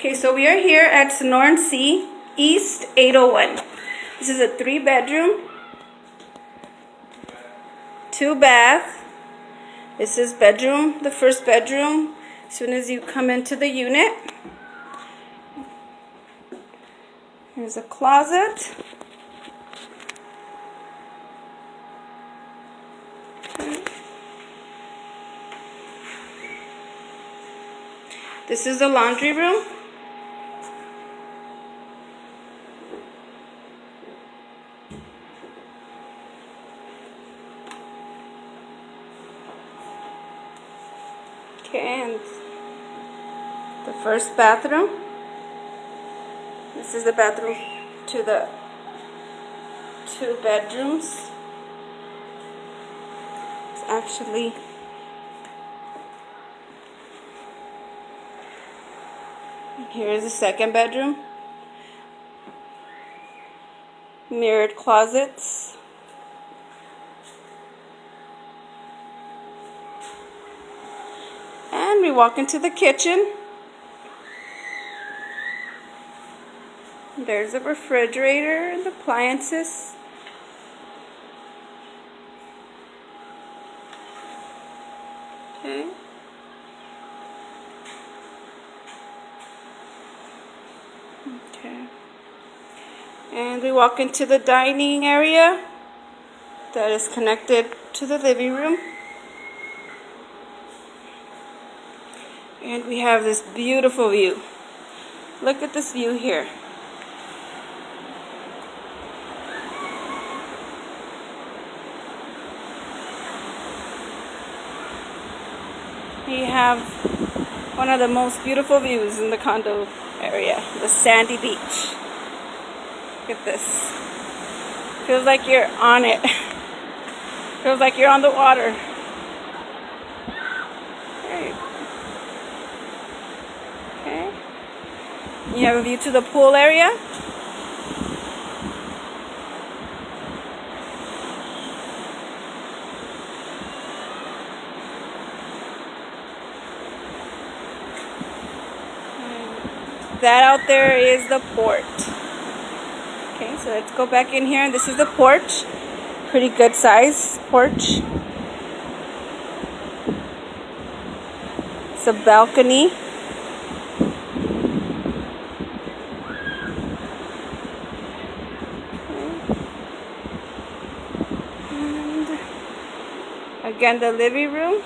Okay, so we are here at Sonoran Sea, East 801. This is a three bedroom, two bath. This is bedroom, the first bedroom, as soon as you come into the unit. Here's a closet. This is the laundry room. And the first bathroom. This is the bathroom to the two bedrooms. It's actually Here's the second bedroom. Mirrored closets. And we walk into the kitchen. There's a refrigerator and appliances. Okay. Okay. And we walk into the dining area that is connected to the living room. And we have this beautiful view. Look at this view here. We have one of the most beautiful views in the condo area, the sandy beach. Look at this. Feels like you're on it. Feels like you're on the water. Okay. Okay. You have a view to the pool area. that out there is the port. Okay, so let's go back in here. And this is the porch. Pretty good size porch. It's a balcony. Again, the living room,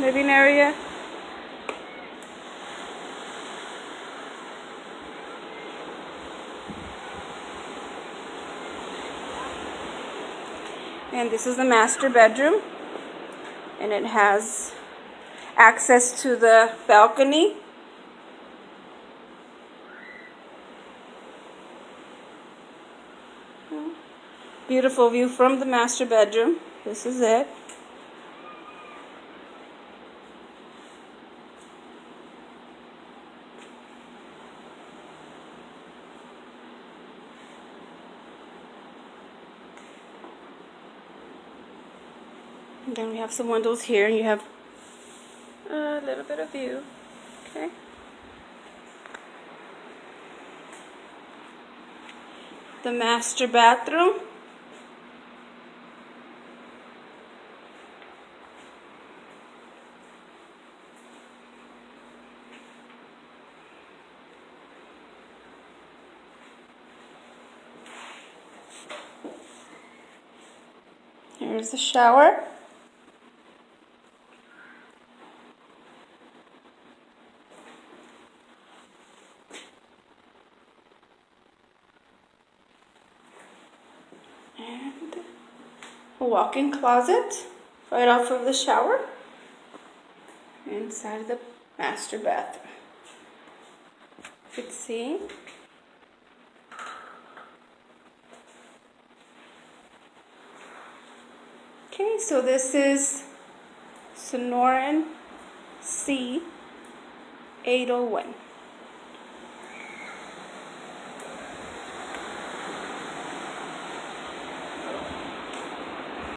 living area. and this is the master bedroom. And it has access to the balcony. Beautiful view from the master bedroom. This is it Then we have some windows here and you have a little bit of view. Okay. The master bathroom. Here's the shower. Walk-in closet right off of the shower inside the master bathroom. You can see. Okay, so this is Sonoran Sea 801.